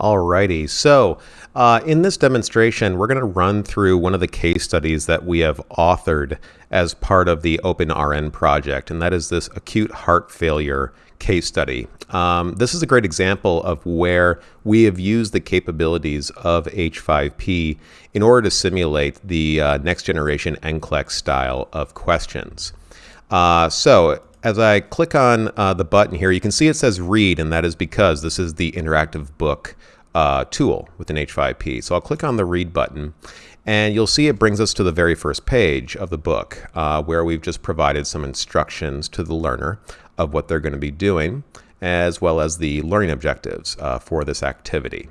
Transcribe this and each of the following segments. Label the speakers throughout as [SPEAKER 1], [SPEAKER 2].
[SPEAKER 1] Alrighty, so uh, in this demonstration, we're going to run through one of the case studies that we have authored as part of the OpenRN project, and that is this acute heart failure case study. Um, this is a great example of where we have used the capabilities of H5P in order to simulate the uh, next generation NCLEX style of questions. Uh, so as I click on uh, the button here, you can see it says read, and that is because this is the interactive book uh, tool within H5P. So I'll click on the read button, and you'll see it brings us to the very first page of the book uh, where we've just provided some instructions to the learner of what they're going to be doing, as well as the learning objectives uh, for this activity.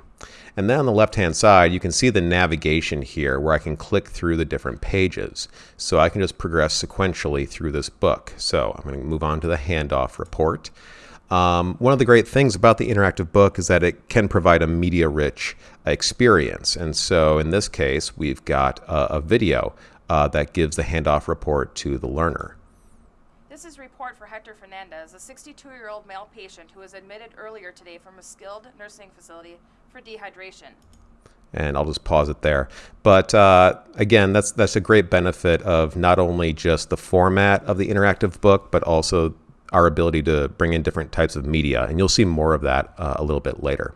[SPEAKER 1] And then on the left-hand side, you can see the navigation here where I can click through the different pages. So I can just progress sequentially through this book. So I'm going to move on to the handoff report. Um, one of the great things about the interactive book is that it can provide a media-rich experience. And so in this case, we've got a, a video uh, that gives the handoff report to the learner.
[SPEAKER 2] This is a report for Hector Fernandez, a 62-year-old male patient who was admitted earlier today from a skilled nursing facility for dehydration.
[SPEAKER 1] And I'll just pause it there. But uh, again, that's that's a great benefit of not only just the format of the interactive book, but also our ability to bring in different types of media. And you'll see more of that uh, a little bit later.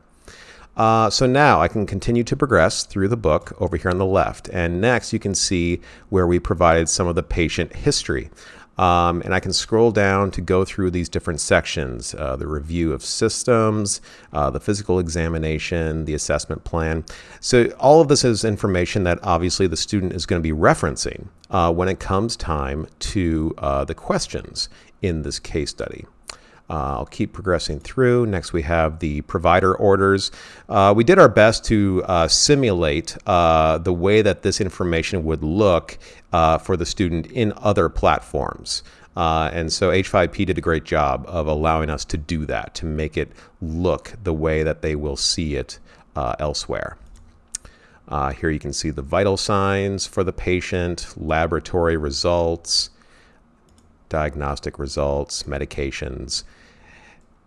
[SPEAKER 1] Uh, so now I can continue to progress through the book over here on the left. And next you can see where we provided some of the patient history. Um, and I can scroll down to go through these different sections, uh, the review of systems, uh, the physical examination, the assessment plan. So all of this is information that obviously the student is going to be referencing uh, when it comes time to uh, the questions in this case study. Uh, I'll keep progressing through. Next, we have the provider orders. Uh, we did our best to uh, simulate uh, the way that this information would look uh, for the student in other platforms. Uh, and so H5P did a great job of allowing us to do that, to make it look the way that they will see it elsewhere. here you can see the vital signs for the patient, laboratory results, diagnostic results, medications.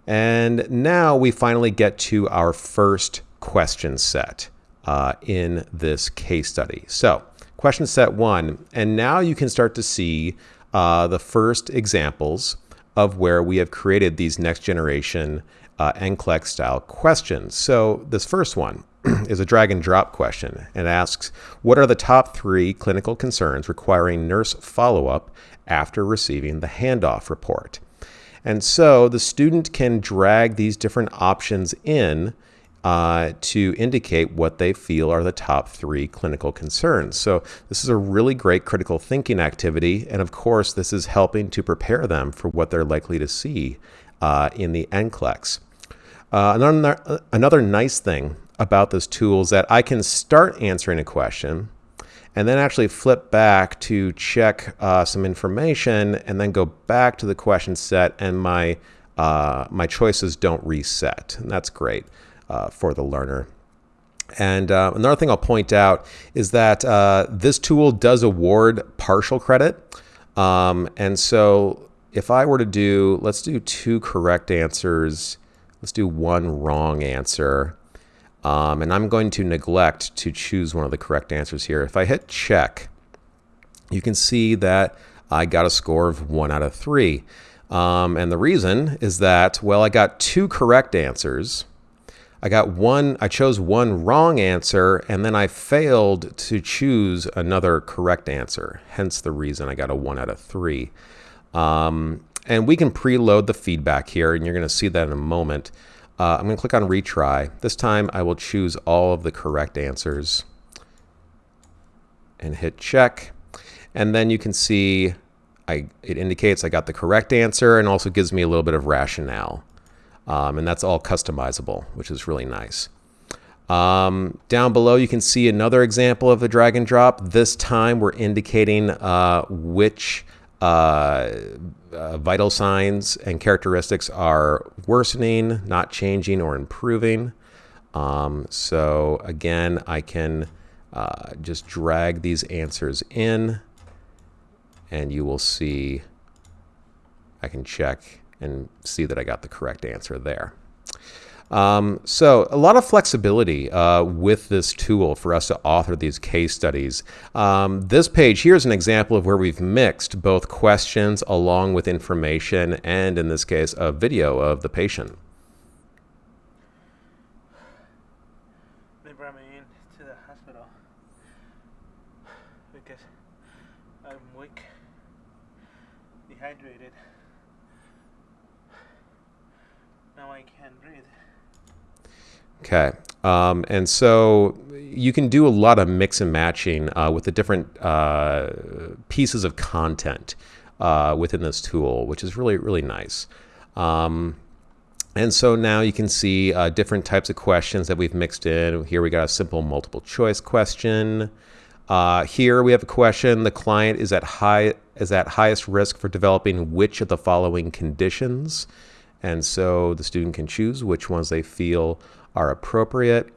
[SPEAKER 1] And now we finally get to our first question set uh, in this case study. So question set one, and now you can start to see uh, the first examples of where we have created these next generation uh, NCLEX style questions. So this first one is a drag and drop question and asks, what are the top three clinical concerns requiring nurse follow-up after receiving the handoff report. And so the student can drag these different options in uh, to indicate what they feel are the top three clinical concerns. So this is a really great critical thinking activity. And of course, this is helping to prepare them for what they're likely to see uh, in the NCLEX. Uh, another, another nice thing about this tool is that I can start answering a question and then actually flip back to check uh, some information and then go back to the question set and my, uh, my choices don't reset. And that's great uh, for the learner. And uh, another thing I'll point out is that uh, this tool does award partial credit. Um, and so if I were to do, let's do two correct answers. Let's do one wrong answer. Um, and I'm going to neglect to choose one of the correct answers here. If I hit check, you can see that I got a score of one out of three. Um, and the reason is that, well, I got two correct answers. I got one, I chose one wrong answer, and then I failed to choose another correct answer. Hence the reason I got a one out of three. Um, and we can preload the feedback here, and you're going to see that in a moment. Uh, I'm going to click on retry. This time I will choose all of the correct answers and hit check. And then you can see I, it indicates I got the correct answer and also gives me a little bit of rationale. Um, and that's all customizable, which is really nice. Um, down below, you can see another example of the drag and drop. This time we're indicating uh, which uh, uh, vital signs and characteristics are worsening, not changing, or improving. Um, so again, I can uh, just drag these answers in and you will see, I can check and see that I got the correct answer there. Um, so, a lot of flexibility uh, with this tool for us to author these case studies. Um, this page here is an example of where we've mixed both questions along with information, and in this case, a video of the patient.
[SPEAKER 3] They brought me in to the hospital because I'm weak, dehydrated. Now I can't breathe.
[SPEAKER 1] Okay. Um, and so you can do a lot of mix and matching uh, with the different uh, pieces of content uh, within this tool, which is really, really nice. Um, and so now you can see uh, different types of questions that we've mixed in. Here we got a simple multiple choice question. Uh, here we have a question: the client is at high is at highest risk for developing which of the following conditions, and so the student can choose which ones they feel are appropriate.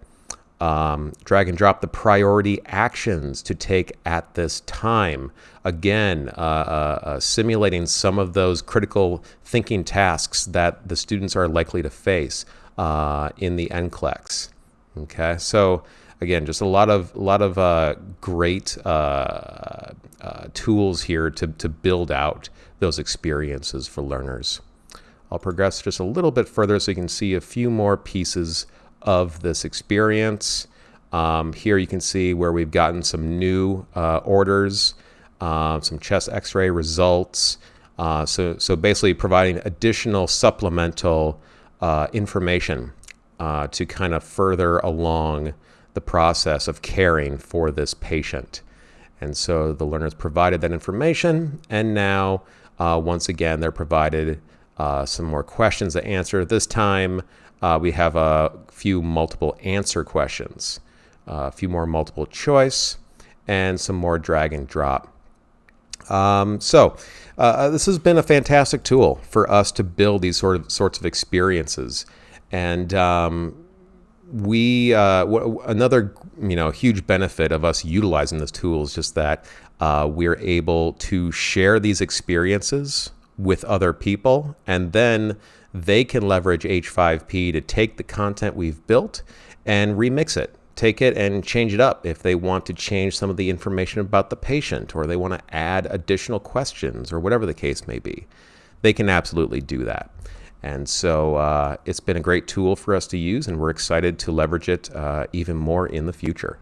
[SPEAKER 1] Um, drag and drop the priority actions to take at this time. Again, uh, uh, uh, simulating some of those critical thinking tasks that the students are likely to face uh, in the NCLEX. Okay, so again, just a lot of a lot of uh, great uh, tools here to to build out those experiences for learners. I'll progress just a little bit further so you can see a few more pieces of this experience. Um, here you can see where we've gotten some new uh, orders, uh, some chest x-ray results. Uh, so, so basically providing additional supplemental uh, information uh, to kind of further along the process of caring for this patient. And so the learners provided that information, and now uh, once again they're provided some more questions to answer. This time uh, we have a few multiple answer questions, uh, a few more multiple choice, and some more drag and drop. Um, so uh, uh, this has been a fantastic tool for us to build these sort of sorts of experiences, and um, we uh, another you know huge benefit of us utilizing this tool is just that uh, we're able to share these experiences with other people, and then they can leverage H5P to take the content we've built and remix it. Take it and change it up if they want to change some of the information about the patient or they want to add additional questions or whatever the case may be. They can absolutely do that. And so uh, it's been a great tool for us to use, and we're excited to leverage it uh, even more in the future.